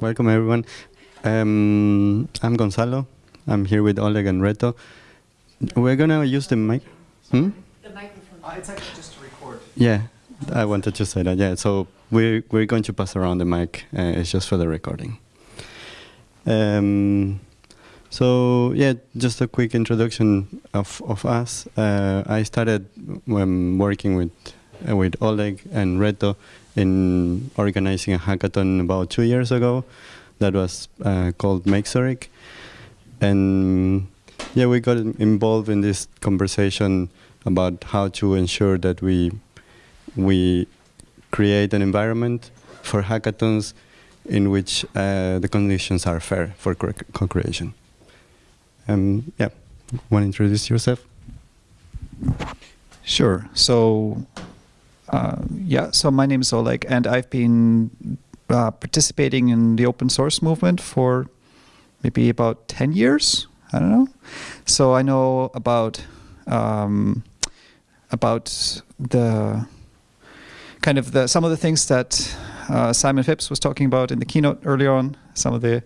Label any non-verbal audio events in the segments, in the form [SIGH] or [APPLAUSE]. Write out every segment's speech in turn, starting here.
Welcome everyone. Um, I'm Gonzalo. I'm here with Oleg and Reto. We're gonna use the mic. Hmm? The microphone. Uh, it's actually just to record. Yeah, I wanted to say that. Yeah, so we're we're going to pass around the mic. Uh, it's just for the recording. Um, so yeah, just a quick introduction of of us. Uh, I started when working with with Oleg and Reto in organizing a hackathon about two years ago. That was uh, called Make Zurich, and yeah, we got involved in this conversation about how to ensure that we we create an environment for hackathons in which uh, the conditions are fair for co-creation. Um, yeah, want to introduce yourself? Sure. So, uh, yeah, so my name is Oleg, and I've been uh, participating in the open source movement for maybe about 10 years. I don't know. So I know about um, about the kind of the some of the things that uh, Simon Phipps was talking about in the keynote earlier on. Some of the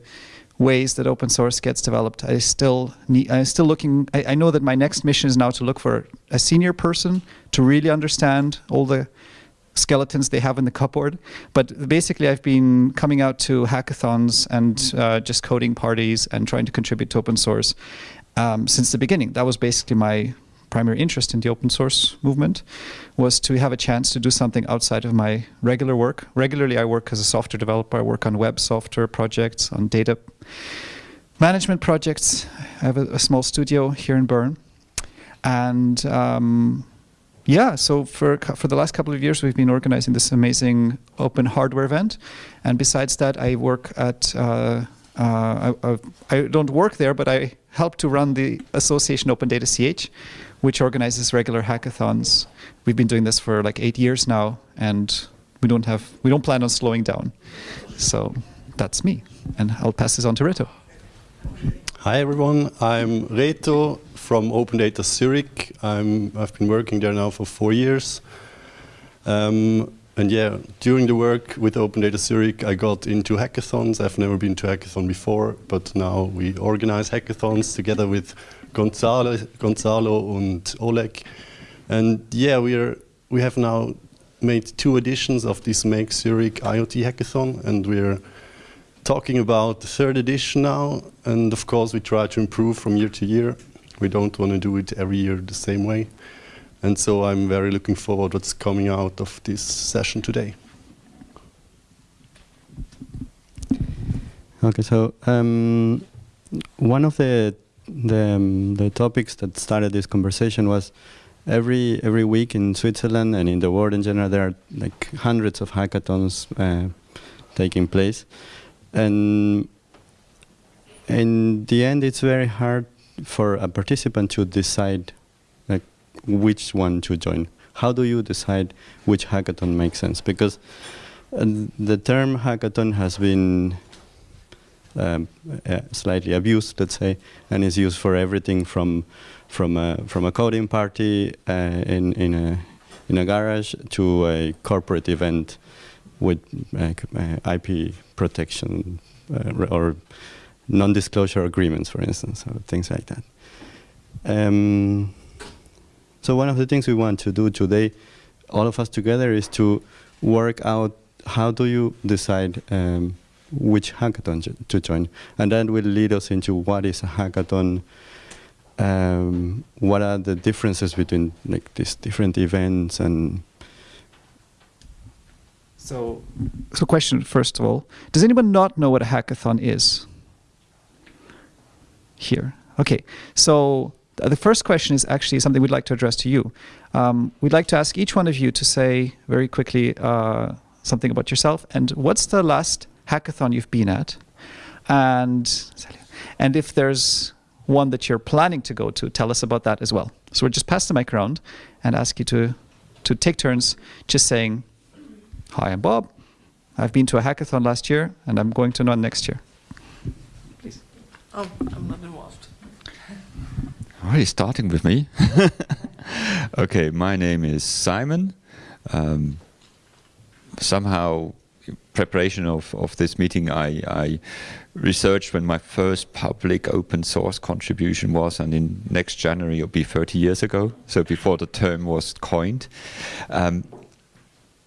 ways that open source gets developed. I still need. I'm still looking. I, I know that my next mission is now to look for a senior person to really understand all the skeletons they have in the cupboard. But basically, I've been coming out to hackathons and uh, just coding parties and trying to contribute to open source um, since the beginning. That was basically my primary interest in the open source movement was to have a chance to do something outside of my regular work. Regularly, I work as a software developer. I work on web software projects, on data management projects. I have a, a small studio here in Bern. And um, yeah, so for for the last couple of years, we've been organizing this amazing open hardware event, and besides that, I work at. Uh, uh, I, I, don't work there, but I help to run the Association Open Data CH, which organizes regular hackathons. We've been doing this for like eight years now, and we don't have we don't plan on slowing down. So that's me, and I'll pass this on to Reto. Hi everyone, I'm Reto from Open Data Zurich. I'm, I've been working there now for four years. Um, and yeah, during the work with Open Data Zurich, I got into hackathons. I've never been to hackathon before, but now we organize hackathons together with Gonzalo, Gonzalo and Oleg. And yeah, we're, we have now made two editions of this Make Zurich IoT hackathon, and we're talking about the third edition now, and of course we try to improve from year to year. We don't want to do it every year the same way. And so I'm very looking forward what's coming out of this session today. Okay, so um, one of the the, um, the topics that started this conversation was every every week in Switzerland and in the world in general there are like hundreds of hackathons uh, taking place, and in the end, it's very hard for a participant to decide like which one to join. How do you decide which hackathon makes sense? Because uh, the term hackathon has been um, uh, slightly abused, let's say, and is used for everything from from a from a coding party uh, in in a in a garage to a corporate event with uh, IP protection uh, or non-disclosure agreements, for instance, or things like that. Um, so one of the things we want to do today, all of us together, is to work out how do you decide um, which hackathon to join, and that will lead us into what is a hackathon, um, what are the differences between like these different events and so, so question first of all, does anyone not know what a hackathon is? Here, okay. So the first question is actually something we'd like to address to you. Um, we'd like to ask each one of you to say very quickly uh, something about yourself and what's the last hackathon you've been at, and and if there's one that you're planning to go to, tell us about that as well. So we'll just pass the mic around and ask you to to take turns just saying Hi, I'm Bob. I've been to a hackathon last year, and I'm going to one next year. Please. Oh, I'm not involved. Already starting with me. [LAUGHS] okay, my name is Simon. Um, somehow preparation of, of this meeting, I, I researched when my first public open source contribution was, and in next January it'll be 30 years ago, so before the term was coined. Um,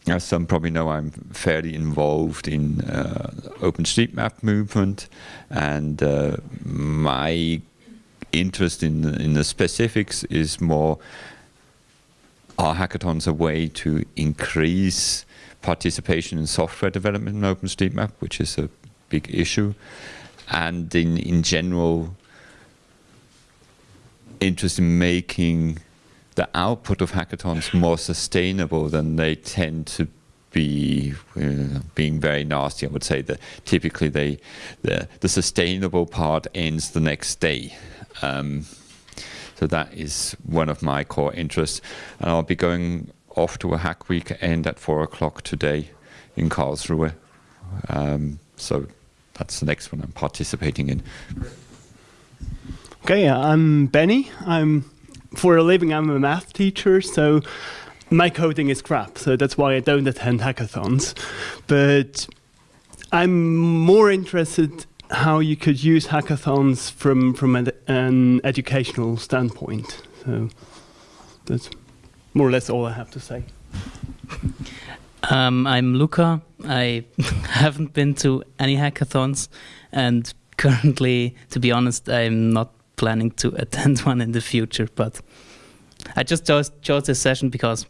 as some probably know, I'm fairly involved in uh, OpenStreetMap movement, and uh, my interest in in the specifics is more are hackathons a way to increase participation in software development in OpenStreetMap, which is a big issue, and in in general interest in making the output of hackathons more sustainable than they tend to be uh, being very nasty. I would say that typically they the the sustainable part ends the next day. Um, so that is one of my core interests, and I'll be going off to a hack week weekend at four o'clock today in Karlsruhe. Um, so that's the next one I'm participating in. Okay, I'm Benny. I'm for a living I'm a math teacher, so my coding is crap, so that's why I don't attend hackathons. But I'm more interested how you could use hackathons from from an, an educational standpoint. So that's more or less all I have to say. Um, I'm Luca. I [LAUGHS] haven't been to any hackathons, and currently, to be honest, I'm not planning to [LAUGHS] attend one in the future. But I just chose, chose this session because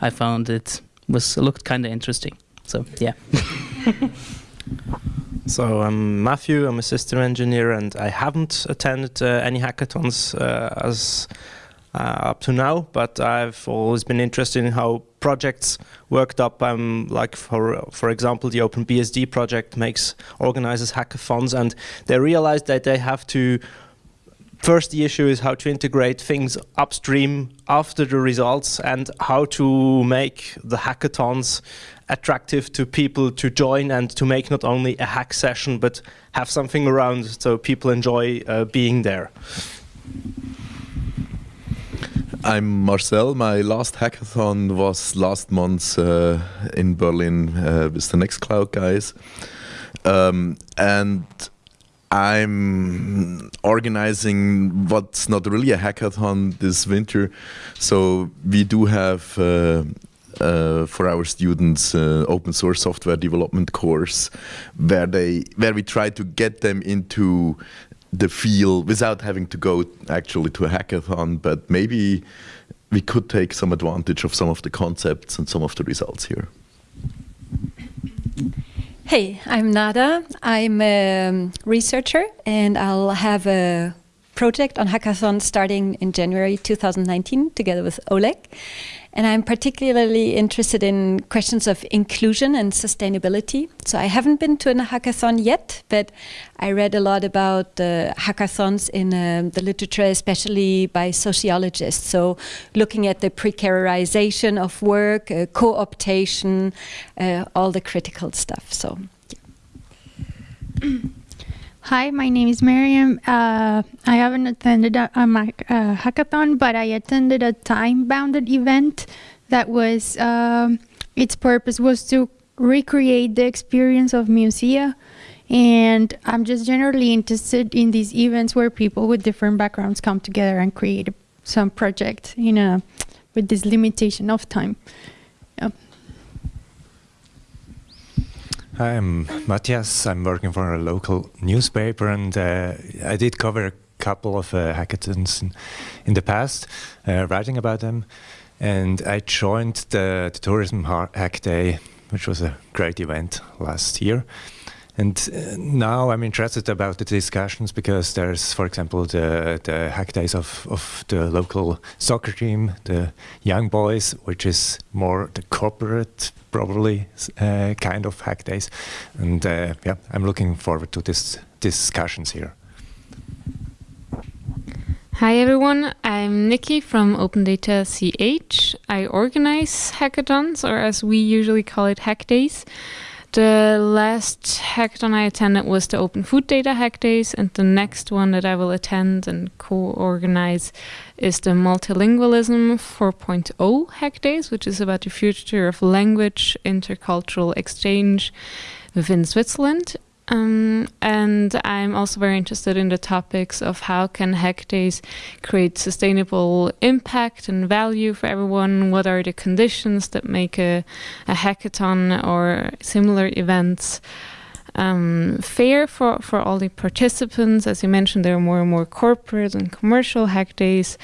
I found it was looked kind of interesting. So yeah. [LAUGHS] So I'm Matthew. I'm a system engineer, and I haven't attended uh, any hackathons uh, as up to now. But I've always been interested in how projects worked up. Um, like for for example, the OpenBSD project makes organizes hackathons, and they realized that they have to. First, the issue is how to integrate things upstream after the results, and how to make the hackathons attractive to people to join and to make not only a hack session but have something around so people enjoy uh, being there. I'm Marcel. My last hackathon was last month uh, in Berlin uh, with the Nextcloud guys. Um, and I'm organizing what's not really a hackathon this winter. So we do have uh, uh, for our students uh, open source software development course where they where we try to get them into the feel without having to go actually to a hackathon but maybe we could take some advantage of some of the concepts and some of the results here Hey, I'm Nada. I'm a researcher and I'll have a project on hackathon starting in January 2019 together with Oleg. And I'm particularly interested in questions of inclusion and sustainability. So I haven't been to a hackathon yet, but I read a lot about uh, hackathons in uh, the literature, especially by sociologists. So looking at the precarization of work, uh, co-optation, uh, all the critical stuff. So. Yeah. [CLEARS THROAT] Hi, my name is Miriam. Uh, I haven't attended a, a, a, hackathon, but I attended a time-bounded event that was um, its purpose was to recreate the experience of musea. And I'm just generally interested in these events where people with different backgrounds come together and create some project in a with this limitation of time. Yep. I'm Matthias. I'm working for a local newspaper, and uh, I did cover a couple of uh, hackathons in, in, the past, uh, writing about them. And I joined the, the Tourism Hack Day, which was a great event last year. And uh, now I'm interested about the discussions because there's, for example, the, the hack days of, of the local soccer team, the young boys, which is more the corporate, probably, uh, kind of hack days. And uh, yeah, I'm looking forward to this discussions here. Hi everyone, I'm Nikki from Open Data CH. I organize hackathons, or as we usually call it, hack days. The last hackathon I attended was the Open Food Data Hack Days, and the next one that I will attend and co-organize is the Multilingualism 4.0 Hack Days, which is about the future of language intercultural exchange within Switzerland. Um, and I'm also very interested in the topics of how can hack days create sustainable impact and value for everyone. What are the conditions that make a, a hackathon or similar events um, fair for, for all the participants? As you mentioned, there are more and more corporate and commercial hack days.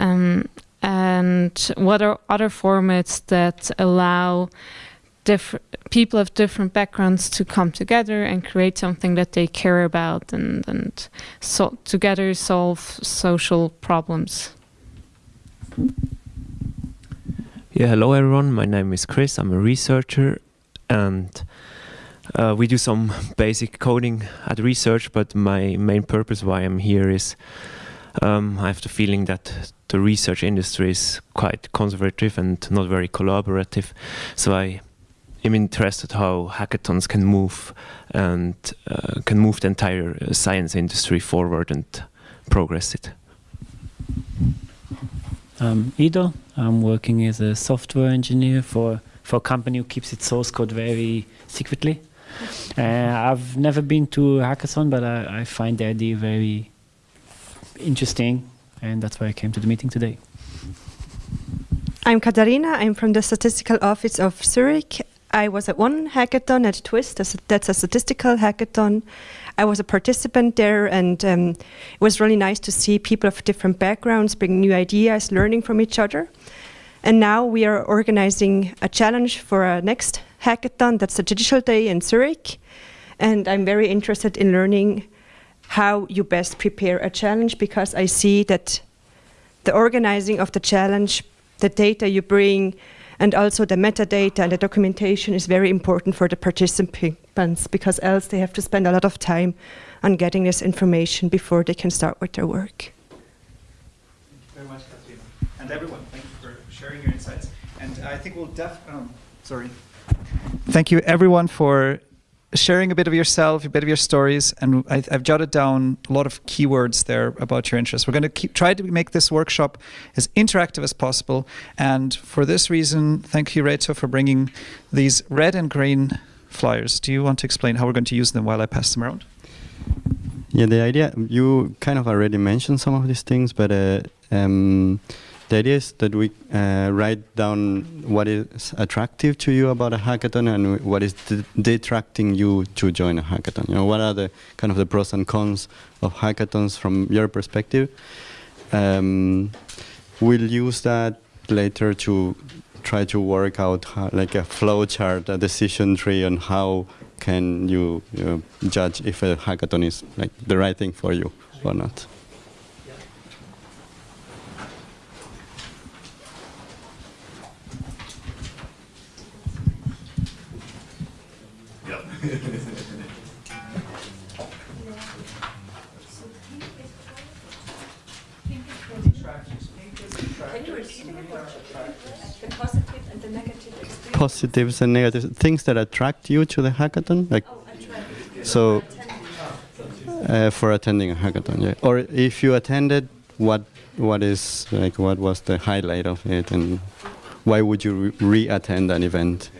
Um, and what are other formats that allow people of different backgrounds to come together and create something that they care about and and so together solve social problems. Yeah, hello everyone. My name is Chris. I'm a researcher and uh, we do some [LAUGHS] basic coding at research, but my main purpose why I'm here is um, I have the feeling that the research industry is quite conservative and not very collaborative. So I am interested how hackathons can move and uh, can move the entire uh, science industry forward and progress it. I'm Ido. I'm working as a software engineer for, for a company who keeps its source code very secretly. Uh, I've never been to a hackathon, but I, I find the idea very interesting, and that's why I came to the meeting today. I'm Katarina. I'm from the Statistical Office of Zurich. I was at one hackathon at Twist. That's a statistical hackathon. I was a participant there, and um, it was really nice to see people of different backgrounds bring new ideas, learning from each other. And now we are organizing a challenge for our next hackathon. That's the Digital Day in Zurich. And I'm very interested in learning how you best prepare a challenge because I see that the organizing of the challenge, the data you bring, and also the metadata and the documentation is very important for the participants because else they have to spend a lot of time on getting this information before they can start with their work. Thank you very much, Katrina. And everyone, thank you for sharing your insights. And I think we'll def, um, sorry. Thank you everyone for sharing a bit of yourself, a bit of your stories, and I, have jotted down a lot of keywords there about your interests. We're going to keep, try to make this workshop as interactive as possible, and for this reason, thank you, Reto, for bringing these red and green flyers. Do you want to explain how we're going to use them while I pass them around? Yeah, the idea, you kind of already mentioned some of these things, but uh, um, the idea is that we uh, write down what is attractive to you about a hackathon and what is detracting you to join a hackathon. You know, what are the kind of the pros and cons of hackathons from your perspective? Um, we'll use that later to try to work out how, like a flow chart, a decision tree on how can you, you know, judge if a hackathon is like the right thing for you or not. Positives and negatives, things that attract you to the hackathon, like so uh, for attending a hackathon, yeah. Or if you attended, what what is like what was the highlight of it, and why would you re-attend an event?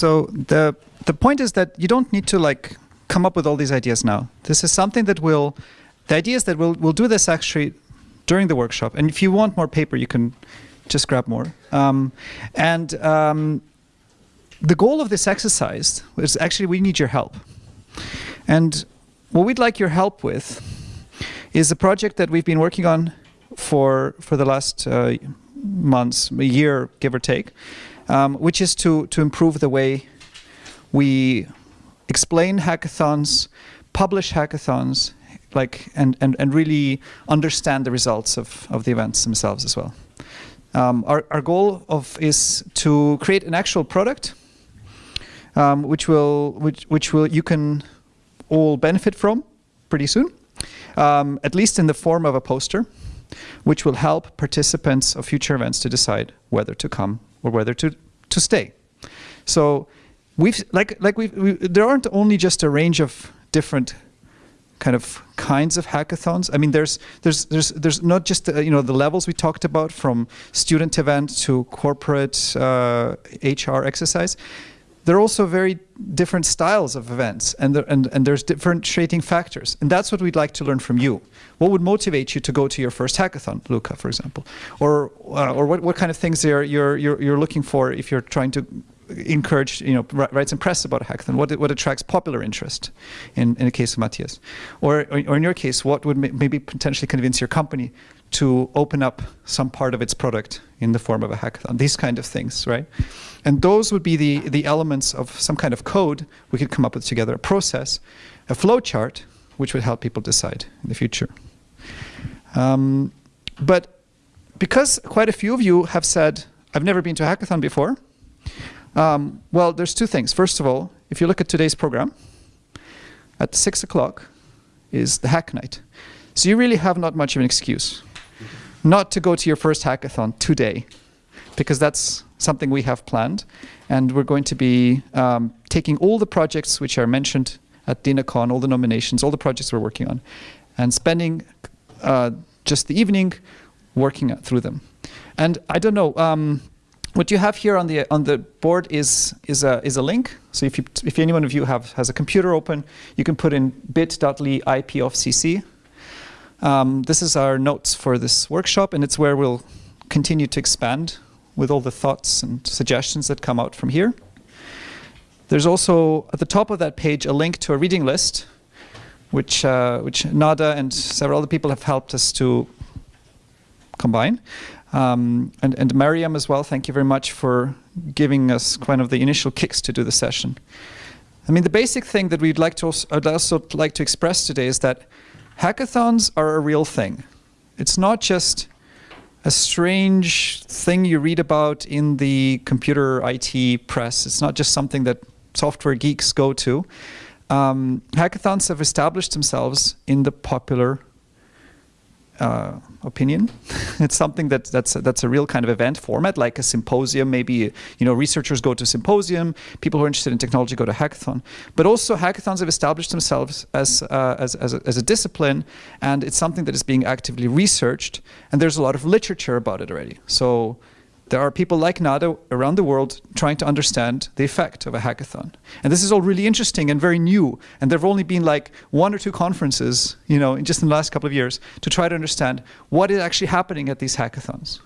So the the point is that you don't need to like come up with all these ideas now. This is something that will, the idea is that we'll we'll do this actually during the workshop. And if you want more paper, you can just grab more. Um, and um, the goal of this exercise is actually we need your help. And what we'd like your help with is a project that we've been working on for for the last uh, months, a year, give or take, um, which is to to improve the way we explain hackathons, publish hackathons, like and and and really understand the results of of the events themselves as well. Um, our our goal of is to create an actual product, um, which will which which will you can all benefit from pretty soon, um, at least in the form of a poster, which will help participants of future events to decide whether to come or whether to to stay. So we've like like we've, we there aren't only just a range of different kind of kinds of hackathons. I mean, there's there's there's there's not just uh, you know the levels we talked about from student event to corporate uh, HR exercise. There are also very different styles of events, and and and there's differentiating factors, and that's what we'd like to learn from you. What would motivate you to go to your first hackathon, Luca, for example, or uh, or what what kind of things you're you're you're you're looking for if you're trying to encourage, you know, write some press about a hackathon? What, what attracts popular interest in, in the case of Matthias? Or, or in your case, what would maybe potentially convince your company to open up some part of its product in the form of a hackathon? These kind of things, right? And those would be the, the elements of some kind of code we could come up with together, a process, a flow chart, which would help people decide in the future. Um, but because quite a few of you have said, I've never been to a hackathon before, um, well, there's two things. First of all, if you look at today's program, at 6 o'clock is the hack night. So you really have not much of an excuse not to go to your first hackathon today, because that's something we have planned. And we're going to be um, taking all the projects which are mentioned at DINACON, all the nominations, all the projects we're working on, and spending uh, just the evening working through them. And I don't know, um, what you have here on the on the board is is a is a link. So if you if anyone of you have has a computer open, you can put in bit.ly CC. Um, this is our notes for this workshop, and it's where we'll continue to expand with all the thoughts and suggestions that come out from here. There's also at the top of that page a link to a reading list, which uh, which Nada and several other people have helped us to combine. Um, and, and Mariam as well, thank you very much for giving us kind of the initial kicks to do the session. I mean, the basic thing that we'd like to also, I'd also like to express today is that hackathons are a real thing. It's not just a strange thing you read about in the computer IT press. It's not just something that software geeks go to. Um, hackathons have established themselves in the popular uh, opinion. [LAUGHS] it's something that that's that's a real kind of event format, like a symposium. Maybe you know researchers go to symposium, people who are interested in technology go to hackathon. But also hackathons have established themselves as uh, as as a, as a discipline, and it's something that is being actively researched. And there's a lot of literature about it already. So there are people like Nada around the world trying to understand the effect of a hackathon. And this is all really interesting and very new. And there have only been like one or two conferences, you know, in just in the last couple of years to try to understand what is actually happening at these hackathons.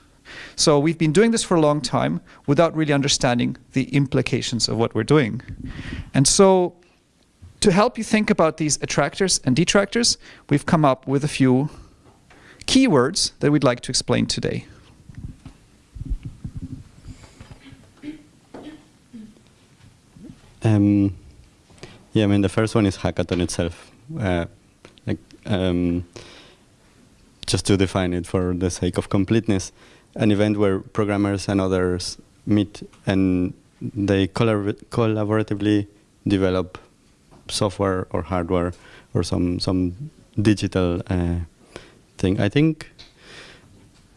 So we've been doing this for a long time without really understanding the implications of what we're doing. And so to help you think about these attractors and detractors, we've come up with a few keywords that we'd like to explain today. Um, yeah, I mean, the first one is hackathon itself. Uh, like, um, just to define it for the sake of completeness, an event where programmers and others meet and they collab collaboratively develop software or hardware or some some digital uh, thing. I think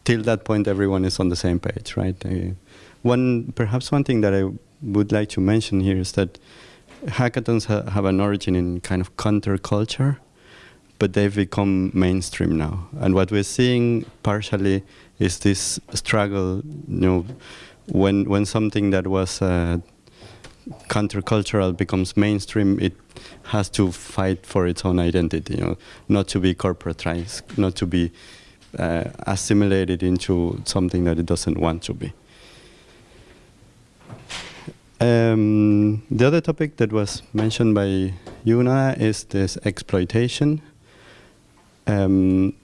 till that point everyone is on the same page, right? Uh, one perhaps one thing that I would like to mention here is that hackathons ha have an origin in kind of counterculture, but they've become mainstream now. And what we're seeing partially is this struggle, you know, when when something that was uh, countercultural becomes mainstream, it has to fight for its own identity, you know, not to be corporatized, not to be uh, assimilated into something that it doesn't want to be. Um, the other topic that was mentioned by Yuna is this exploitation. Um,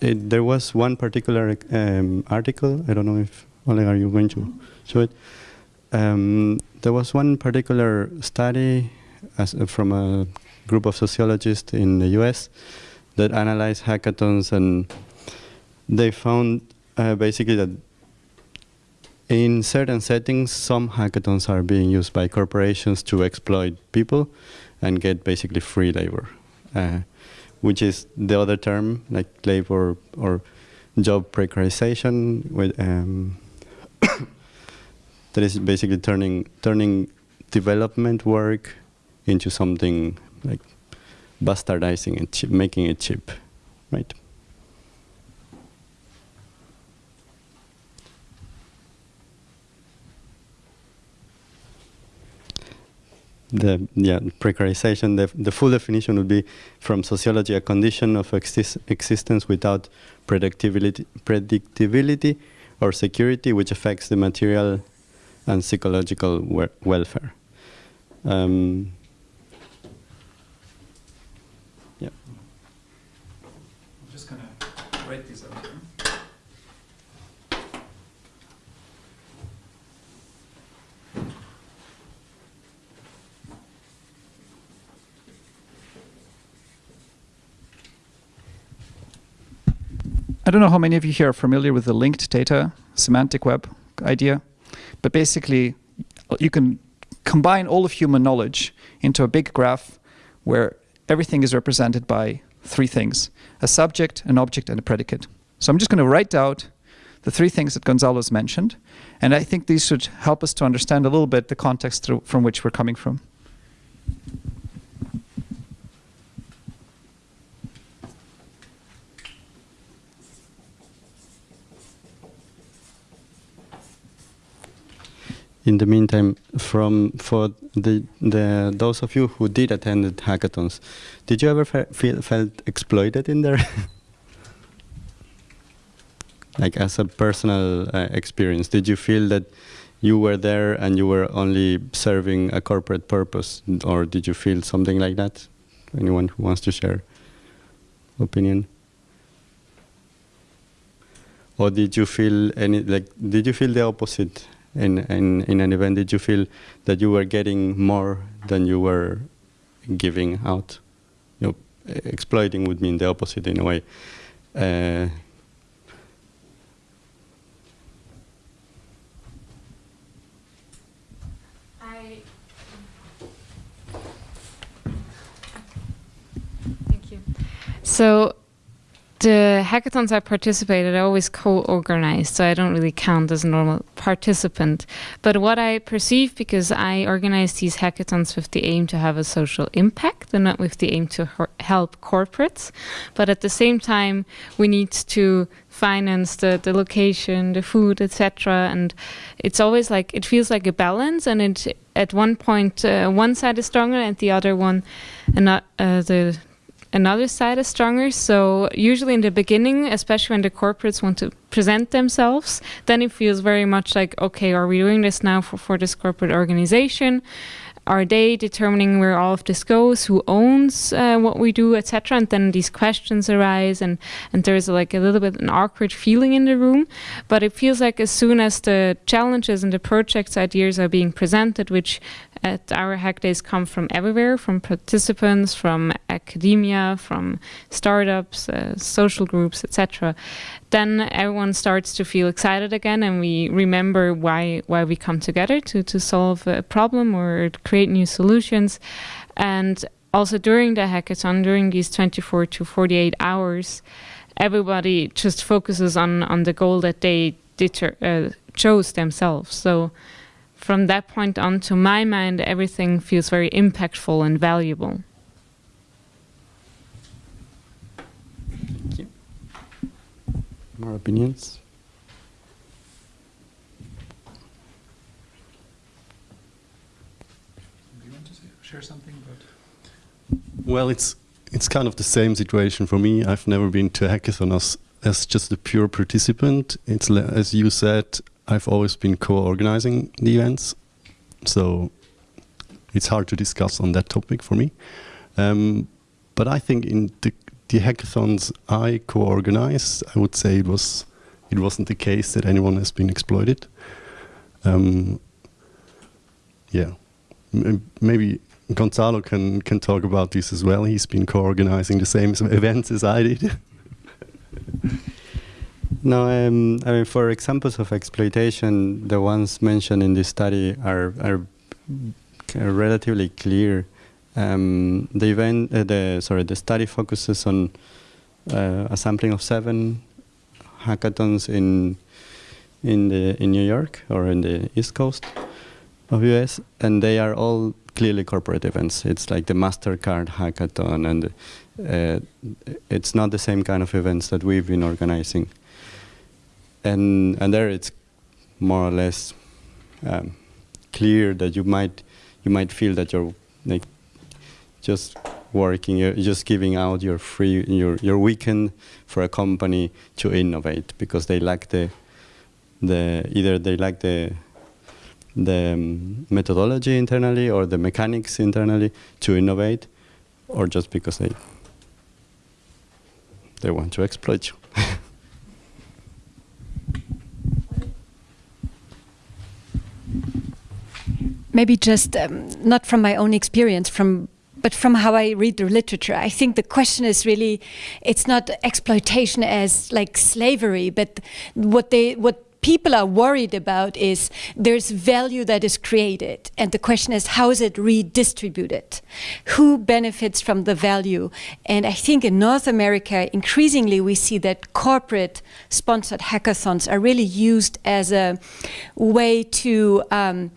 it, there was one particular um, article. I don't know if Oleg, are you going to show it? Um, there was one particular study as, uh, from a group of sociologists in the U.S. that analyzed hackathons, and they found uh, basically that in certain settings, some hackathons are being used by corporations to exploit people and get basically free labor, uh, which is the other term, like labor or job precarization, with, um, [COUGHS] that is basically turning turning development work into something like bastardizing and making it cheap, right? The yeah precarization the, the full definition would be from sociology a condition of exis existence without predictability predictability or security which affects the material and psychological welfare. Um, yeah I'm just gonna write these out here. I don't know how many of you here are familiar with the linked data semantic web idea, but basically you can combine all of human knowledge into a big graph where everything is represented by three things, a subject, an object, and a predicate. So I'm just going to write out the three things that Gonzalo's mentioned, and I think these should help us to understand a little bit the context through, from which we're coming from. In the meantime, from for the the those of you who did attend hackathons, did you ever fe feel felt exploited in there? [LAUGHS] like as a personal uh, experience, did you feel that you were there and you were only serving a corporate purpose, or did you feel something like that? Anyone who wants to share opinion? Or did you feel any like? Did you feel the opposite? In, in, in an event, did you feel that you were getting more than you were giving out? You know, exploiting would mean the opposite in a way. Uh, Thank you. So the hackathons I participated, I always co-organized, so I don't really count as a normal participant. But what I perceive, because I organize these hackathons with the aim to have a social impact and not with the aim to help corporates, but at the same time, we need to finance the, the location, the food, etc. And it's always like, it feels like a balance, and it at one point, uh, one side is stronger and the other one, and uh, the another side is stronger. So usually in the beginning, especially when the corporates want to present themselves, then it feels very much like, okay, are we doing this now for, for this corporate organization? Are they determining where all of this goes? Who owns uh, what we do, etc.? And then these questions arise, and and there's like a little bit an awkward feeling in the room. But it feels like as soon as the challenges and the projects ideas are being presented, which at our hack days come from everywhere, from participants, from academia, from startups, uh, social groups, etc. Then everyone starts to feel excited again, and we remember why why we come together to to solve a problem or create new solutions. And also during the hackathon, during these 24 to 48 hours, everybody just focuses on on the goal that they deter, uh, chose themselves. So from that point on, to my mind, everything feels very impactful and valuable. Thank you. More opinions? Do you want to say, share something about? Well, it's it's kind of the same situation for me. I've never been to a hackathon as as just a pure participant. It's as you said, I've always been co-organizing the events, so it's hard to discuss on that topic for me. Um, but I think in the, the hackathons I co-organized, I would say it was it wasn't the case that anyone has been exploited. Um, yeah, M maybe Gonzalo can can talk about this as well. He's been co-organizing the same [LAUGHS] events as I did. [LAUGHS] No, um, I mean, for examples of exploitation, the ones mentioned in this study are are, are relatively clear. Um, the event, uh, the sorry, the study focuses on uh, a sampling of seven hackathons in in the in New York or in the East Coast of US, and they are all clearly corporate events. It's like the Mastercard hackathon, and uh, it's not the same kind of events that we've been organizing and and there it's more or less um, clear that you might you might feel that you're like just working you're just giving out your free your your weekend for a company to innovate because they lack the the either they lack the the um, methodology internally or the mechanics internally to innovate or just because they they want to exploit you. [LAUGHS] Maybe just um, not from my own experience, from but from how I read the literature, I think the question is really, it's not exploitation as like slavery, but what they what people are worried about is there's value that is created. And the question is how is it redistributed? Who benefits from the value? And i think in north america increasingly we see that corporate sponsored hackathons are really used as a way to um,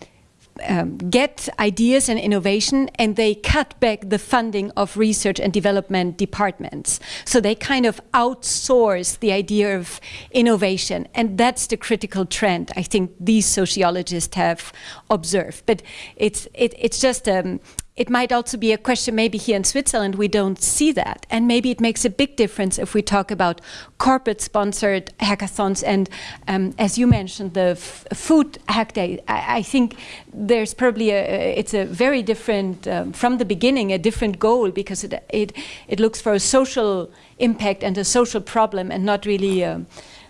um, get ideas and innovation and they cut back the funding of research and development departments. So they kind of outsource the idea of innovation and that's the critical trend I think these sociologists have observed. But it's, it, it's just um, it might also be a question maybe here in Switzerland we don't see that. And maybe it makes a big difference if we talk about corporate sponsored hackathons and um, as you mentioned the food hack day. I, I, think there's probably a it's a very different um, from the beginning a different goal because it, it it looks for a social impact and a social problem and not really um,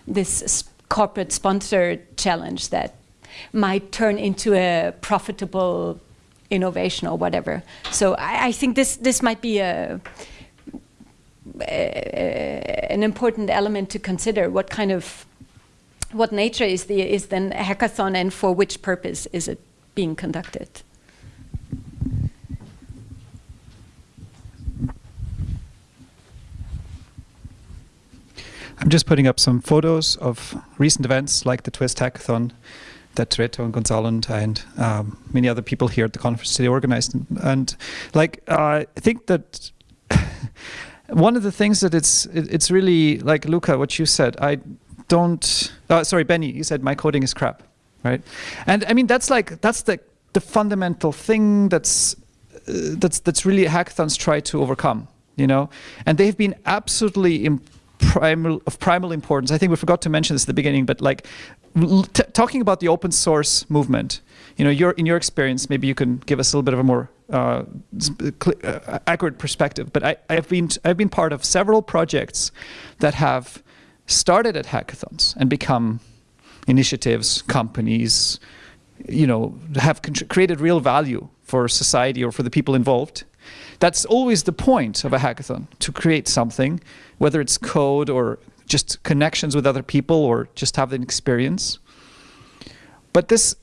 this corporate sponsored challenge that might turn into a profitable innovation or whatever. So I, I think this this might be a, a, an important element to consider. What kind of what nature is the is then a hackathon, and for which purpose is it being conducted? I'm just putting up some photos of recent events like the Twist Hackathon that Reto and Gonzalo and um, many other people here at the conference today organized. And, and like, uh, I think that [LAUGHS] one of the things that it's it, it's really like Luca, what you said. I don't. Uh, sorry, Benny, you said my coding is crap, right? And I mean that's like that's the the fundamental thing that's uh, that's that's really hackathons try to overcome, you know. And they've been absolutely primal of primal importance. I think we forgot to mention this at the beginning, but like talking about the open source movement, you know, your, in your experience, maybe you can give us a little bit of a more uh, uh, accurate perspective. But I, I've been I've been part of several projects that have started at hackathons and become initiatives, companies, you know, have created real value for society or for the people involved. That's always the point of a hackathon, to create something, whether it's code or just connections with other people or just have an experience. But this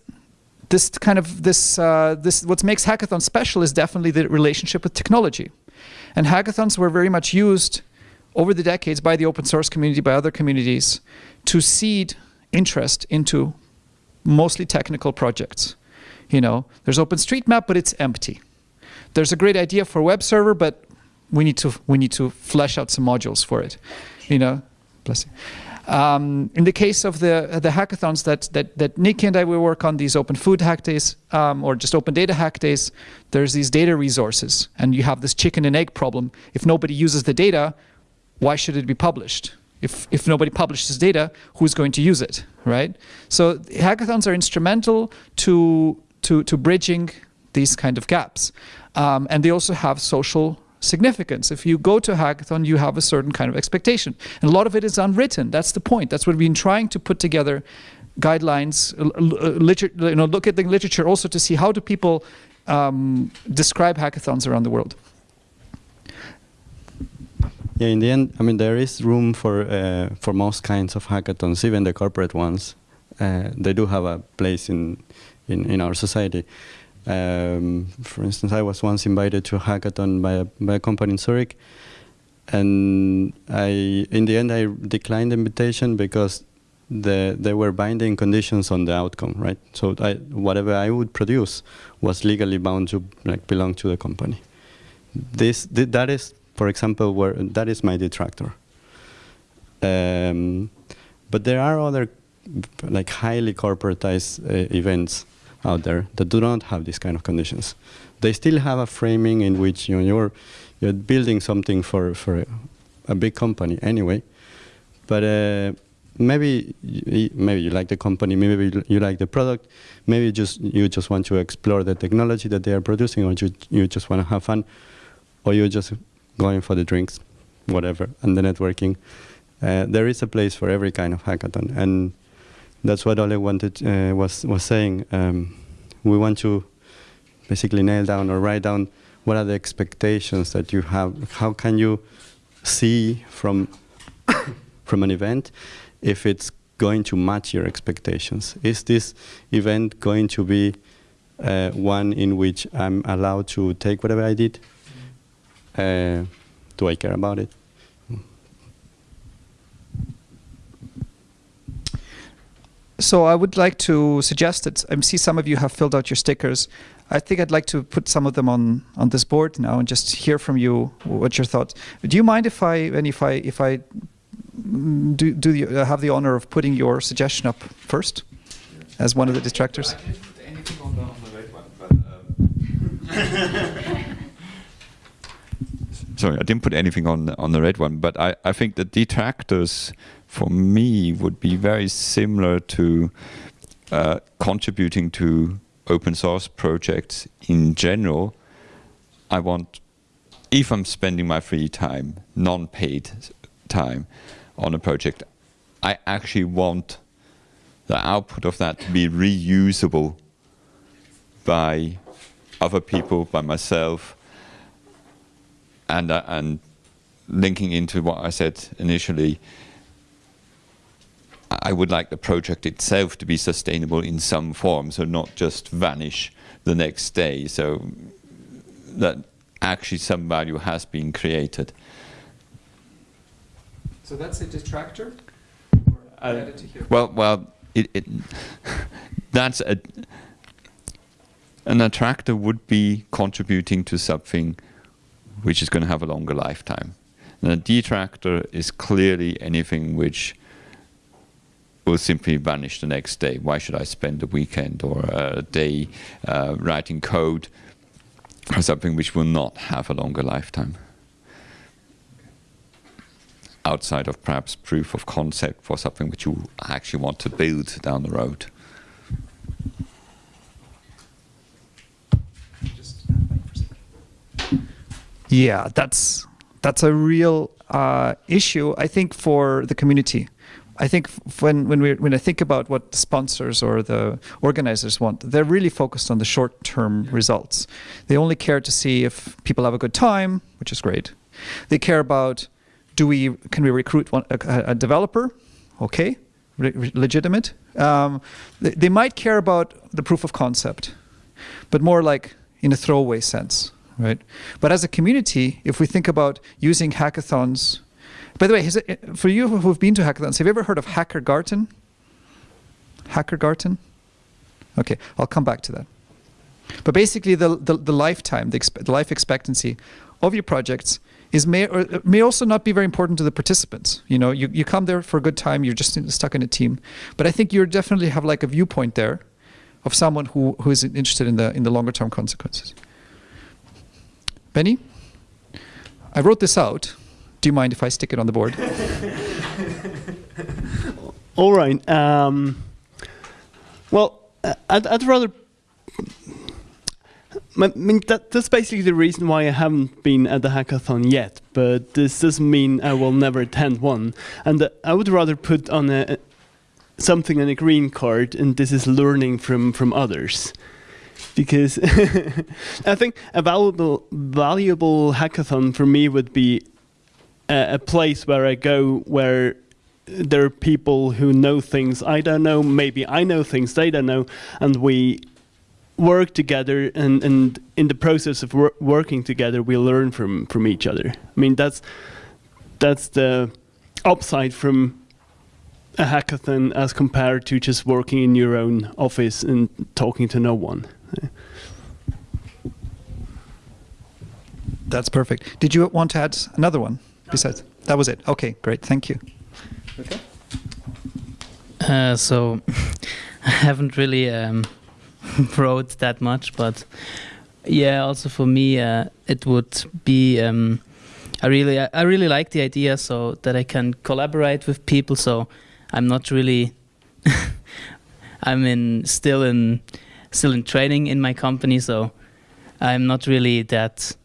this kind of this uh, this what makes hackathon special is definitely the relationship with technology. And hackathons were very much used over the decades by the open source community, by other communities, to seed interest into mostly technical projects. You know, there's OpenStreetMap, but it's empty. There's a great idea for web server, but we need to we need to flesh out some modules for it. You know, bless you. Um, in the case of the the hackathons that that that Nikki and I will work on these open food hack days um, or just open data hack days, there's these data resources, and you have this chicken and egg problem. If nobody uses the data, why should it be published? If if nobody publishes data, who's going to use it, right? So hackathons are instrumental to to, to bridging these kind of gaps. Um, and they also have social significance. If you go to a hackathon, you have a certain kind of expectation. And a lot of it is unwritten. That's the point. That's what we've been trying to put together guidelines, uh, you know, look at the literature also to see how do people um, describe hackathons around the world. Yeah, in the end, I mean, there is room for uh, for most kinds of hackathons, even the corporate ones. Uh, they do have a place in in, in our society. Um, for instance, I was once invited to a hackathon by a, by a company in Zurich, and I, in the end, I declined the invitation because the, there were binding conditions on the outcome, right? So I, whatever I would produce was legally bound to like belong to the company. This th that is, for example, where that is my detractor. Um, but there are other like highly corporatized uh, events out there that do not have these kind of conditions. They still have a framing in which you know, you're you're building something for for a, big company anyway, but uh, maybe maybe you like the company, maybe you like the product, maybe you just you just want to explore the technology that they are producing, or you you just want to have fun, or you're just going for the drinks, whatever, and the networking. Uh, there is a place for every kind of hackathon, and that's what Oleg wanted uh, was was saying. Um, we want to basically nail down or write down what are the expectations that you have. How can you see from [COUGHS] from an event if it's going to match your expectations? Is this event going to be uh, one in which I'm allowed to take whatever I did? Uh, do I care about it? So I would like to suggest that I see some of you have filled out your stickers. I think I'd like to put some of them on on this board now and just hear from you what your thoughts. Do you mind if I and if I if I do do you uh, have the honor of putting your suggestion up first as one of the detractors? [LAUGHS] Sorry, I didn't put anything on on the red one, but I, I think the detractors for me would be very similar to uh, contributing to open source projects in general. I want, if I'm spending my free time, non-paid time on a project, I actually want the output of that to be reusable by other people, by myself, and, uh, and linking into what I said initially, I would like the project itself to be sustainable in some form, so not just vanish the next day, so that actually some value has been created. So that's a detractor? Uh, well, well, it, it [LAUGHS] that's a an attractor would be contributing to something which is going to have a longer lifetime. And a detractor is clearly anything which will simply vanish the next day. Why should I spend a weekend or a day uh, writing code for something which will not have a longer lifetime? Outside of perhaps proof of concept for something which you actually want to build down the road. Yeah, that's that's a real uh, issue, I think, for the community. I think when when we when I think about what the sponsors or the organizers want, they're really focused on the short-term results. They only care to see if people have a good time, which is great. They care about do we can we recruit one, a, a developer? Okay, Re legitimate. Um, they, they might care about the proof of concept, but more like in a throwaway sense, right? But as a community, if we think about using hackathons by the way, it, eh, for you who've been to hackathons, have you ever heard of HackerGarten? HackerGarten? Okay, I'll come back to that. But basically, the, the, the lifetime, the, the, life expectancy of your projects is may, or eh, may also not be very important to the participants. You know, you, you come there for a good time, you're just stuck in a team. But I think you definitely have like a viewpoint there of someone who, who is interested in the, in the longer term consequences. Benny, I wrote this out do you mind if I stick it on the board? [LAUGHS] All right. Um, well, I'd, I'd, rather I mean, that, that's basically the reason why I haven't been at the hackathon yet. But this doesn't mean I will never attend one. And uh, I would rather put on a something on a green card, and this is learning from from others. Because [LAUGHS] I think a valuable valuable hackathon for me would be a, place where I go where there are people who know things I don't know. Maybe I know things they don't know, and we work together and, and in the process of wor working together we learn from from each other i mean that's that's the upside from a hackathon as compared to just working in your own office and talking to no one That's perfect. Did you want to add another one besides? That was it. Okay, great. Thank you. Okay. Uh, so [LAUGHS] I haven't really um, [LAUGHS] wrote that much, but yeah, also for me, uh, it would be. Um, I really, I really like the idea, so that I can collaborate with people. So I'm not really. [LAUGHS] I'm in still in still in training in my company, so I'm not really that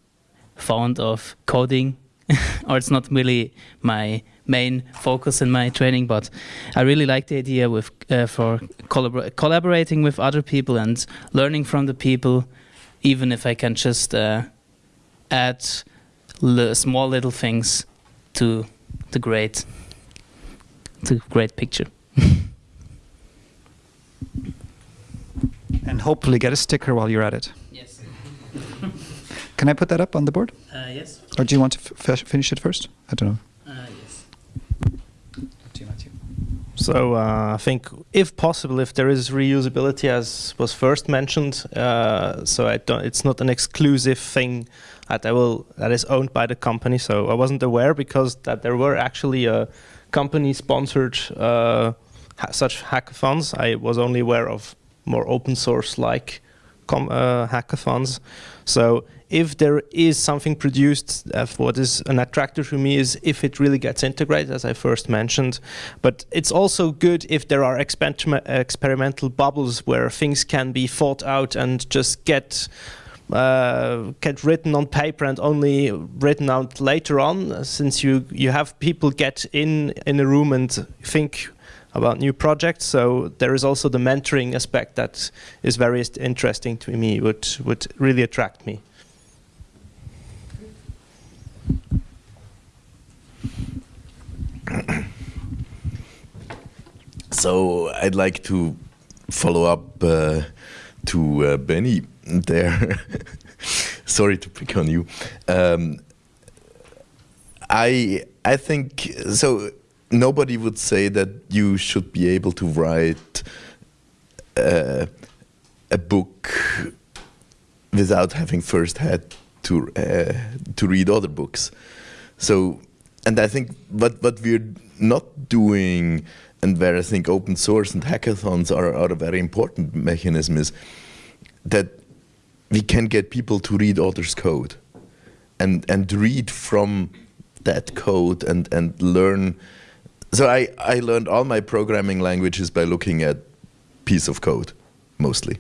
fond of coding, [LAUGHS] or it's not really my main focus in my training. But I really like the idea with uh, for collabor collaborating with other people and learning from the people, even if I can just uh, add small little things to the great, the great picture. [LAUGHS] And hopefully get a sticker while you're at it. Yes. Can I put that up on the board? Uh, yes. Or do you want to f finish it first? I don't know. Uh, yes. So uh, I think, if possible, if there is reusability, as was first mentioned, uh, so I don't, it's not an exclusive thing that I will that is owned by the company. So I wasn't aware because that there were actually uh, company-sponsored uh, ha such hackathons. I was only aware of more open source like uh, hackathons. So if there is something produced, uh, what is an attractor to me is if it really gets integrated, as I first mentioned. But it's also good if there are exper experimental bubbles where things can be thought out and just get uh, get written on paper and only written out later on, since you you have people get in in a room and think about new projects. So there is also the mentoring aspect that is very interesting to me, would would really attract me. [COUGHS] So I'd like to follow up uh, to uh, Benny there. [LAUGHS] Sorry to pick on you. Um, I I think so. Nobody would say that you should be able to write uh, a book without having first had to uh, to read other books. So, and I think what what we're not doing, and where I think open source and hackathons are, are a very important mechanism, is that we can get people to read others' code, and and read from that code and and learn. So I I learned all my programming languages by looking at piece of code, mostly.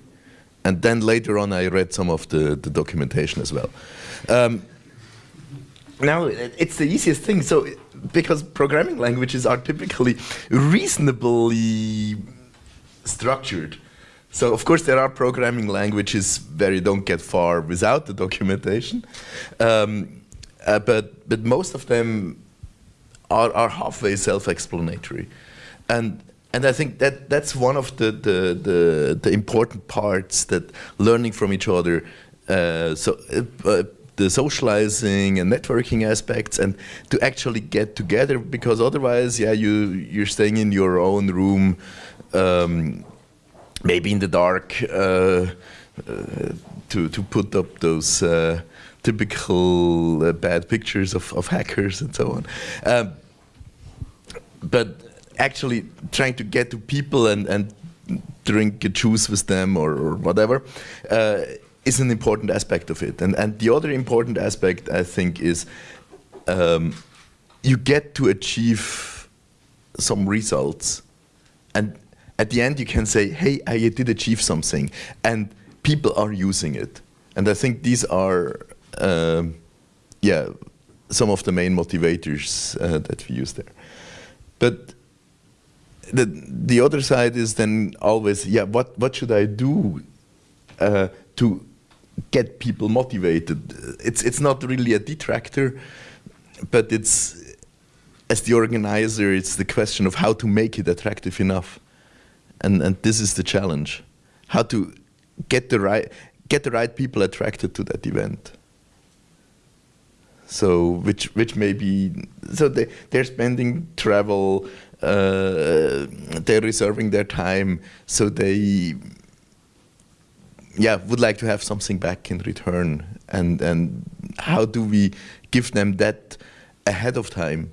And then later on, I read some of the, the documentation as well. Um, now, it's the easiest thing. So, because programming languages are typically reasonably structured. So, of course, there are programming languages where you don't get far without the documentation. Um, uh, but, but most of them are, are halfway self-explanatory. And and I think that that's one of the the, the, the important parts that learning from each other, uh, so uh, the socializing and networking aspects, and to actually get together because otherwise, yeah, you you're staying in your own room, um, maybe in the dark, uh, to to put up those. typical bad pictures of, of hackers and so on. Um, but actually trying to get to people and, and drink a juice with them or, or whatever uh, is an important aspect of it. And, and the other important aspect, I think, is um, you get to achieve some results. And at the end, you can say, hey, I did achieve something. And people are using it. And I think these are, um, yeah, some of the main motivators uh, that we use there. But the the other side is then always, yeah, what what should I do uh, to get people motivated? It's it's not really a detractor, but it's as the organizer, it's the question of how to make it attractive enough, and and this is the challenge, how to get the right get the right people attracted to that event. So which which may be so they they're spending travel, they're reserving their time, so they yeah would like to have something back in return, and and how do we give them that ahead of time?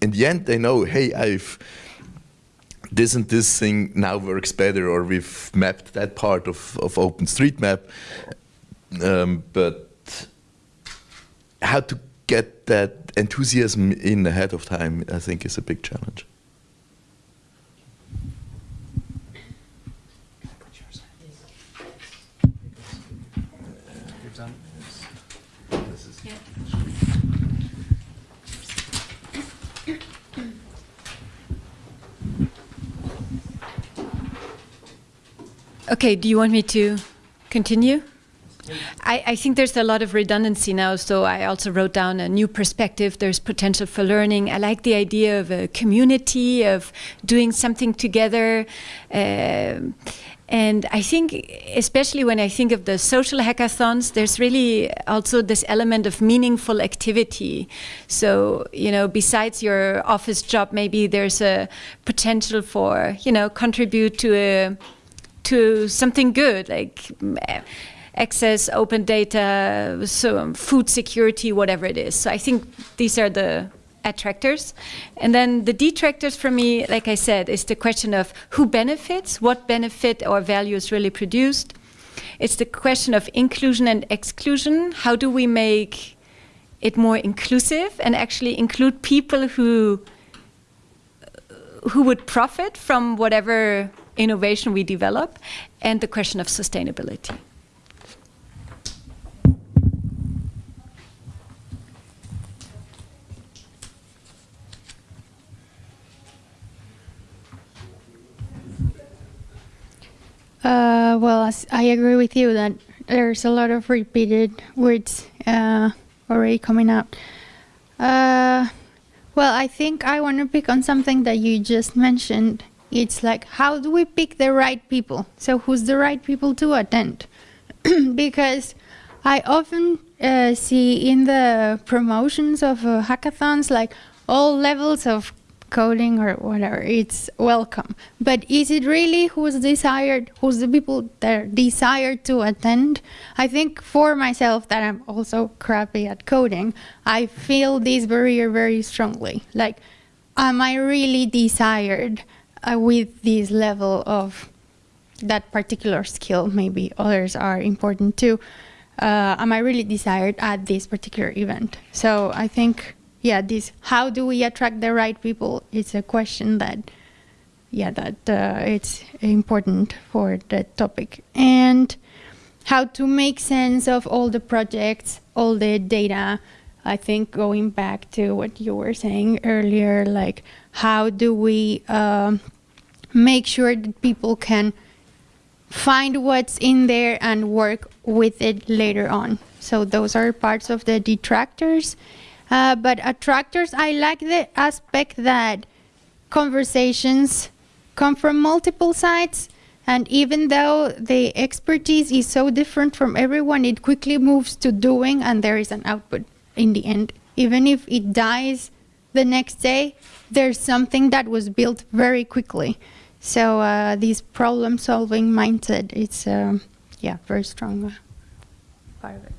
In the end, they know, hey, I've this and this thing now works better, or we've mapped that part of, of OpenStreetMap. Um, but how to get that enthusiasm in ahead of time, I think, is a big challenge. Okay, do you want me to continue? I, I, think there's a lot of redundancy now, so I also wrote down a new perspective. There's potential for learning. I like the idea of a community, of doing something together. Uh, and I think, especially when I think of the social hackathons, there's really also this element of meaningful activity. So, you know, besides your office job, maybe there's a potential for, you know, contribute to a to something good, like access, open data, so um, food security, whatever it is. So I think these are the attractors. And then the detractors for me, like I said, is the question of who benefits, what benefit or value is really produced. It's the question of inclusion and exclusion. How do we make it more inclusive and actually include people who who would profit from whatever innovation we develop, and the question of sustainability. Uh, well, I agree with you that there's a lot of repeated words uh, already coming out. Uh, well, I think I want to pick on something that you just mentioned it's like how do we pick the right people? So who's the right people to attend? [CLEARS THROAT] Because i often uh, see in the promotions of uh, hackathons like all levels of coding or whatever it's welcome. But is it really who's desired who's the people that are desired to attend? I think for myself that i'm also crappy at coding i feel this barrier very strongly. Like am i really desired uh, with this level of that particular skill, maybe others are important too. Uh, am I really desired at this particular event? So I think, yeah, this how do we attract the right people? It's a question that, yeah, that uh, it's important for the topic and how to make sense of all the projects, all the data. I think going back to what you were saying earlier, like how do we um, make sure that people can find what's in there and work with it later on. So those are parts of the detractors. Uh, but attractors, I like the aspect that conversations come from multiple sides. And even though the expertise is so different from everyone, it quickly moves to doing and there is an output in the end. Even if it dies the next day, there's something that was built very quickly. So uh, this problem-solving mindset, it's um, yeah, very strong uh, part of it.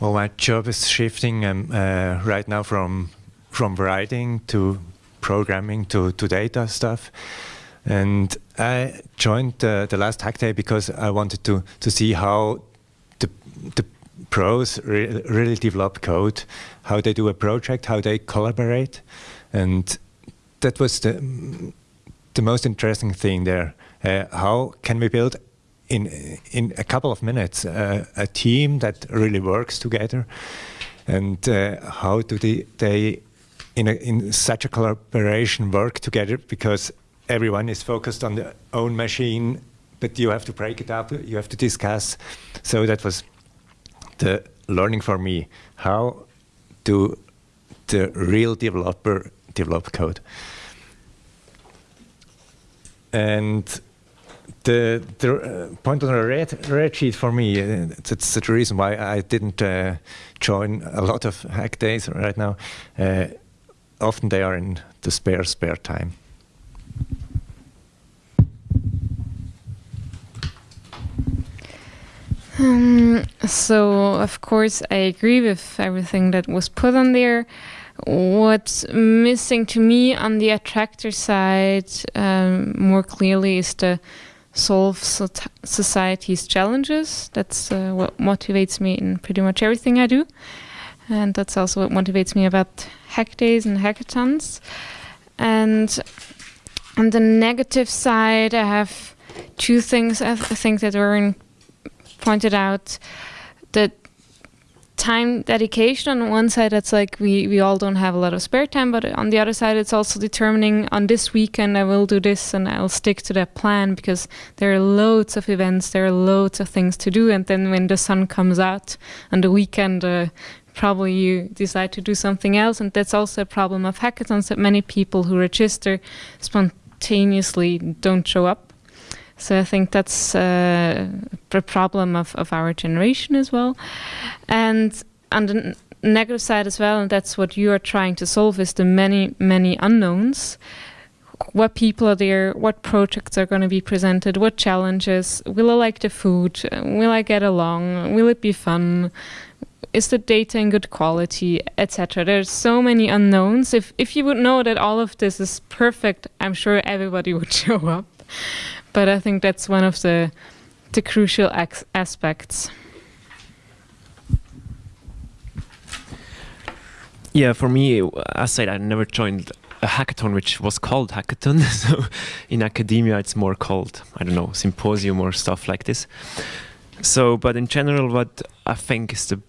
Well, my job is shifting um, uh, right now from from writing to programming to, to data stuff. And I joined uh, the last hack day because I wanted to, to see how the, the pros re really develop code, how they do a project, how they collaborate, and that was the the most interesting thing there. Uh, how can we build in in a couple of minutes uh, a team that really works together, and uh, how do they they in a, in such a collaboration work together? Because everyone is focused on their own machine, but you have to break it up, you have to discuss. So that was the learning for me. How do the real developer develop code? And the, the uh, point on the red, red sheet for me, uh, that's the reason why I didn't uh, join a lot of hack days right now. Uh, often they are in the spare, spare time. Um, so, of course, I agree with everything that was put on there. What's missing to me on the attractor side um, more clearly is the solve so society's challenges. That's uh, what motivates me in pretty much everything I do. And that's also what motivates me about hack days and hackathons. And on the negative side, I have two things I, th think that were in pointed out that time dedication on one side it's like we we all don't have a lot of spare time but on the other side it's also determining on this weekend I will do this and I'll stick to that plan because there are loads of events there are loads of things to do. And then when the sun comes out on the weekend uh, probably you decide to do something else. And that's also a problem of hackathons that many people who register spontaneously don't show up so I think that's uh, a problem of, of our generation as well. And on the negative side as well, and that's what you are trying to solve, is the many, many unknowns. What people are there, what projects are going to be presented, what challenges, will I like the food, will I get along, will it be fun, is the data in good quality, etc. There's so many unknowns. If, if you would know that all of this is perfect, I'm sure everybody [LAUGHS] would show up but I think that's one of the the crucial aspects. Yeah, for me, I said I never joined a hackathon which was called hackathon. [LAUGHS] so in academia, it's more called I don't know symposium or stuff like this. So, but in general, what I think is the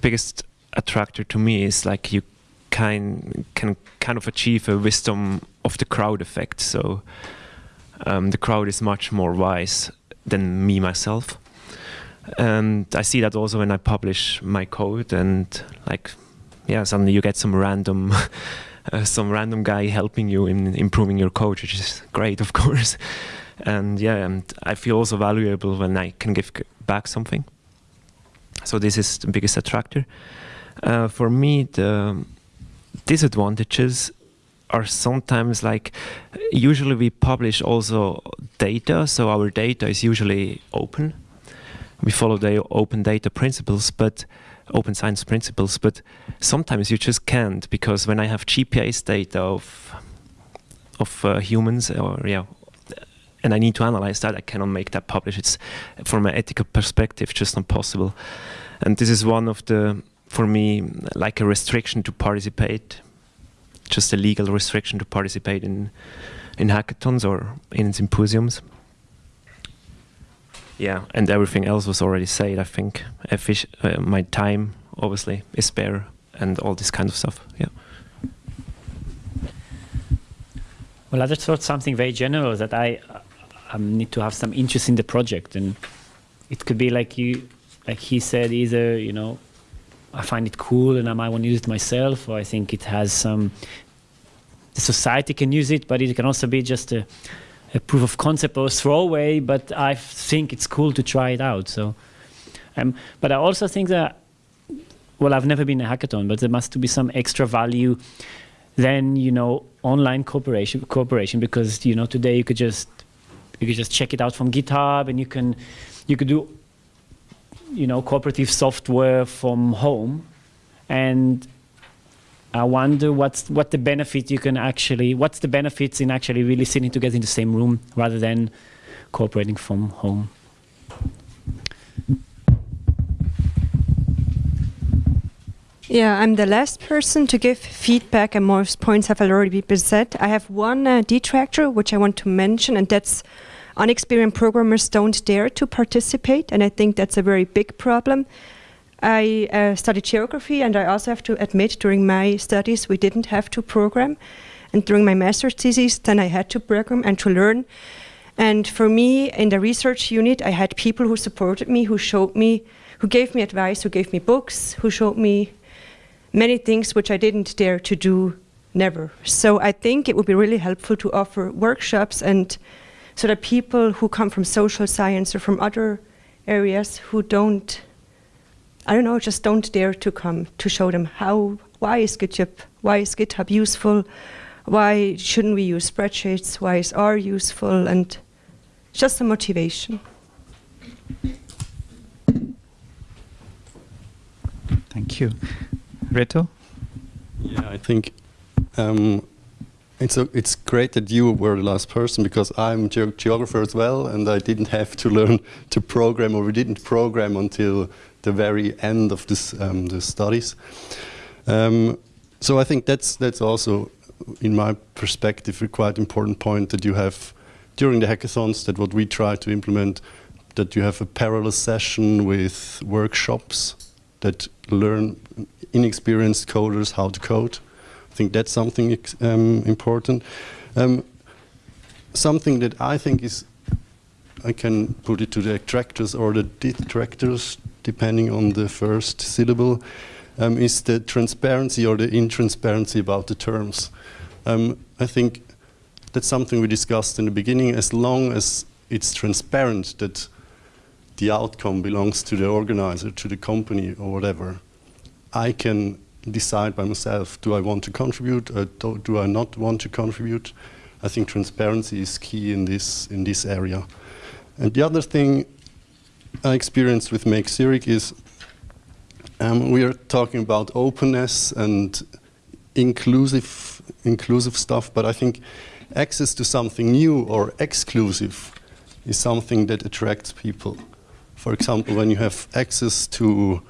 biggest attractor to me is like you can can kind of achieve a wisdom of the crowd effect. So um, the crowd is much more wise than me myself. And I see that also when I publish my code and like, yeah, suddenly you get some random, [LAUGHS] uh, some random guy helping you in improving your code, which is great, of [LAUGHS] course. And yeah, and I feel also valuable when I can give back something. So this is the biggest attractor. Uh, for me, the disadvantages are sometimes like usually we publish also data so our data is usually open. We follow the open data principles but open science principles but sometimes you just can't because when i have gps data of of uh, humans or yeah and i need to analyze that i cannot make that publish. It's from an ethical perspective just not possible. And this is one of the for me like a restriction to participate just a legal restriction to participate in in hackathons or in symposiums. Yeah, and everything else was already said. I think Effic uh, my time obviously is spare and all this kind of stuff. Yeah. Well, I just thought something very general that I um, need to have some interest in the project, and it could be like you, like he said, either you know I find it cool and I might want to use it myself, or I think it has some. The society can use it, but it can also be just a, a proof of concept or a throwaway. But I think it's cool to try it out. So, um, but I also think that, well, I've never been a hackathon, but there must be some extra value than you know online cooperation cooperation because you know today you could just you could just check it out from GitHub and you can you could do you know, cooperative software from home. And I wonder what's what the benefit you can actually what's the benefits in actually really sitting together in the same room rather than cooperating from home. Yeah, I'm the last person to give feedback, and most points have already been said. I have one uh, detractor which I want to mention, and that's unexperienced programmers don't dare to participate, and I think that's a very big problem. I uh, studied geography, and I also have to admit, during my studies, we didn't have to program, and during my master's thesis, then I had to program and to learn. And for me, in the research unit, I had people who supported me, who showed me, who gave me advice, who gave me books, who showed me many things which I didn't dare to do never. So I think it would be really helpful to offer workshops and so that people who come from social science or from other areas who don't I don't know, just don't dare to come to show them how why is GitHub why is GitHub useful, why shouldn't we use spreadsheets, why is R useful and just a motivation. Thank you. Reto? Yeah, I think um, it's a, it's great that you were the last person because I'm ge geographer as well, and I didn't have to learn to program, or we didn't program until the very end of this um, the studies. Um, so I think that's that's also, in my perspective, a quite important point that you have during the hackathons. That what we try to implement, that you have a parallel session with workshops that learn inexperienced coders how to code. I think that's something um, important. Um, something that I think is, I can put it to the attractors or the detractors, depending on the first syllable, um, is the transparency or the intransparency about the terms. Um, I think that's something we discussed in the beginning. As long as it's transparent that the outcome belongs to the organizer, to the company or whatever, I can decide by myself, do I want to contribute or do, do, I not want to contribute? I think transparency is key in this, in this area. And the other thing I experienced with Make Zurich is um, we are talking about openness and inclusive, inclusive stuff, but I think access to something new or exclusive is something that attracts people. For example, when you have access to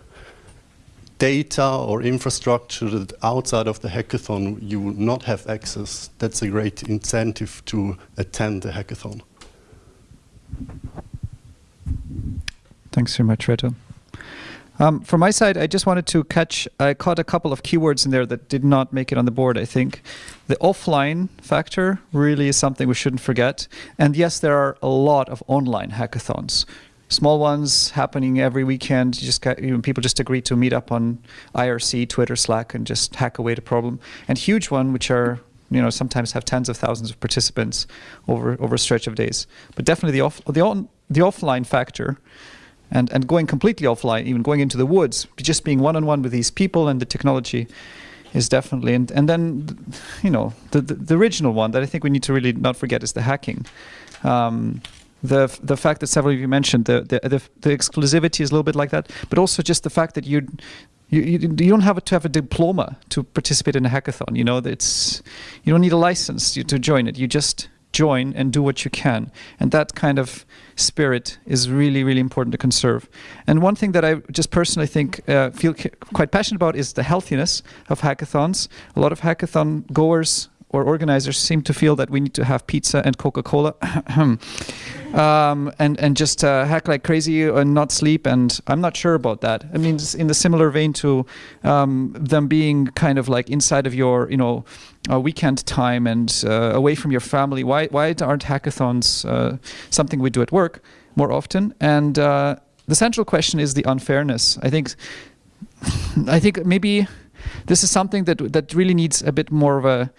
data or infrastructure that outside of the hackathon you will not have access, that's a great incentive to attend the hackathon. Thanks very much, Reto. Um, from my side, I just wanted to catch, I caught a couple of keywords in there that did not make it on the board, I think. The offline factor really is something we shouldn't forget. And yes, there are a lot of online hackathons small ones happening every weekend. You just got, you know, people just agree to meet up on IRC, Twitter, Slack, and just hack away the problem. And huge one, which are you know sometimes have tens of thousands of participants over over a stretch of days. But definitely the off the on, the offline factor. And, and going completely offline, even going into the woods, just being one on one with these people and the technology, is definitely and and then you know the, the, the original one that I think we need to really not forget is the hacking. Um, the the fact that several of you mentioned the, the the, the exclusivity is a little bit like that, but also just the fact that you you, you, don't have to have a diploma to participate in a hackathon. You know, it's you don't need a license to join it. You just join and do what you can, and that kind of spirit is really really important to conserve. And one thing that I just personally think uh, feel quite passionate about is the healthiness of hackathons. A lot of hackathon goers or organizers seem to feel that we need to have pizza and Coca-Cola [COUGHS] um, and, and just uh, hack like crazy and not sleep. And I'm not sure about that. I mean, in the similar vein to um, them being kind of like inside of your, you know, uh, weekend time and uh, away from your family. Why, why aren't hackathons uh, something we do at work more often? And uh, the central question is the unfairness. I think, [SIGHS] I think maybe this is something that that really needs a bit more of a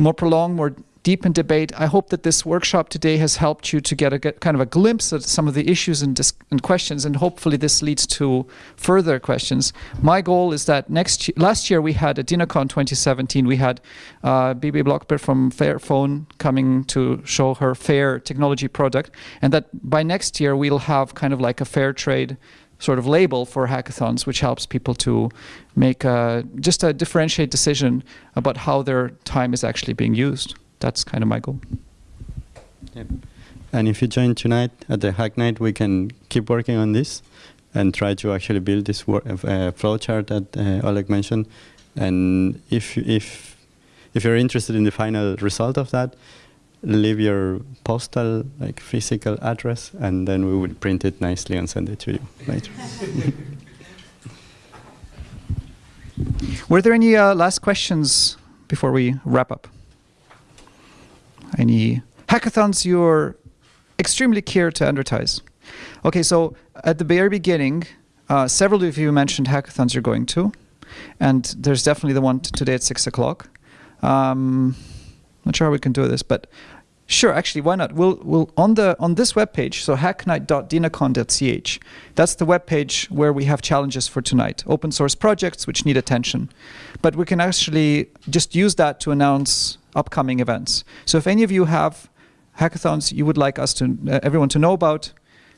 more prolonged, more deep in debate. I hope that this workshop today has helped you to get a get kind of a glimpse at some of the issues and, and, questions, and hopefully this leads to further questions. My goal is that next last year we had at DINAcon 2017 we had uh, Bibi Blockberg from Fairphone coming to show her fair technology product, and that by next year we'll have kind of like a fair trade sort of label for hackathons, which helps people to make a, just a differentiate decision about how their time is actually being used. That's kind of my goal. Yep. And if you join tonight at the Hack Night, we can keep working on this. and try to actually build this wor- uh, flowchart that uh, Oleg mentioned. And if if if you're interested in the final result of that, leave your postal like physical address, and then we will print it nicely and send it to you later. [LAUGHS] Were there any uh, last questions before we wrap up? Any hackathons you're extremely keen to advertise? Okay, so at the very beginning, uh, several of you mentioned hackathons you're going to, and there's definitely the one today at six o'clock. Um, not sure how we can do this, but sure, actually, why not? We'll we'll on the on this webpage, so hacknight.dinacon.ch. That's the webpage where we have challenges for tonight, open source projects which need attention. But we can actually just use that to announce upcoming events. So if any of you have hackathons you would like us to uh, everyone to know about,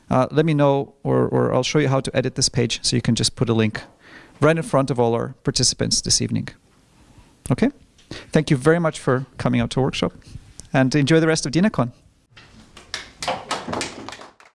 uh, let me know, or or I'll show you how to edit this page, so you can just put a link right in front of all our participants this evening. Okay. Thank you very much for coming out to workshop and enjoy the rest of DINAcon.